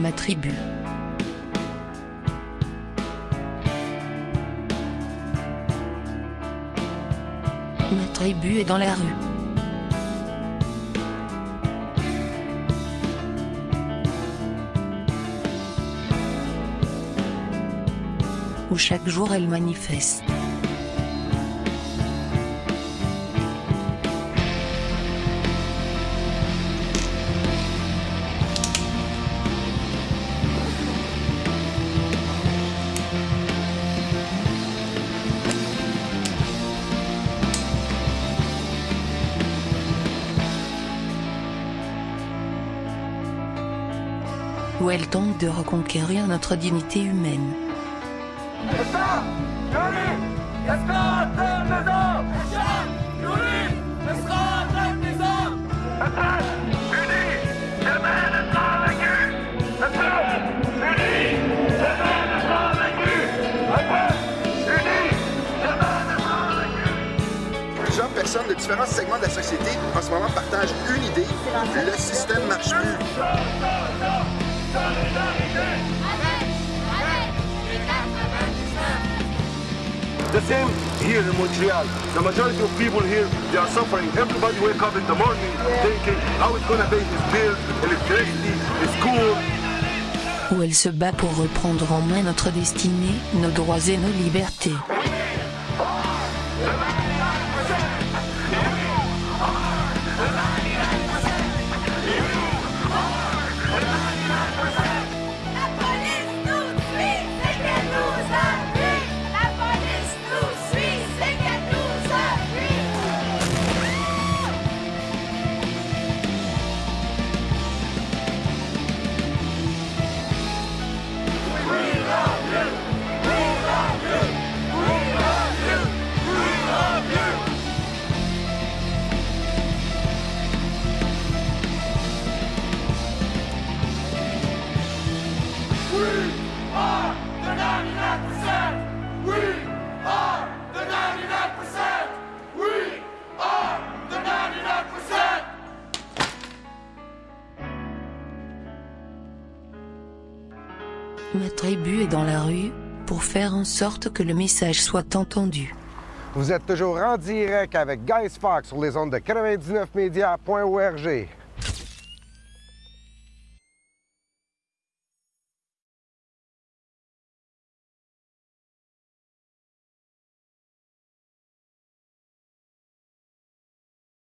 Ma tribu. Ma tribu est dans la rue. Où chaque jour elle manifeste. Où elle tente de reconquérir notre dignité humaine. Plusieurs personnes de différents segments de la société en ce moment partagent une idée, le système marche plus. Here in Montreal. The majority of people here, they are suffering. Everybody wake up in the morning thinking how his. Où elle se bat pour reprendre en main notre destinée, nos droits et nos libertés. Ma tribu est dans la rue pour faire en sorte que le message soit entendu. Vous êtes toujours en direct avec Guys Fox sur les ondes de 99media.org.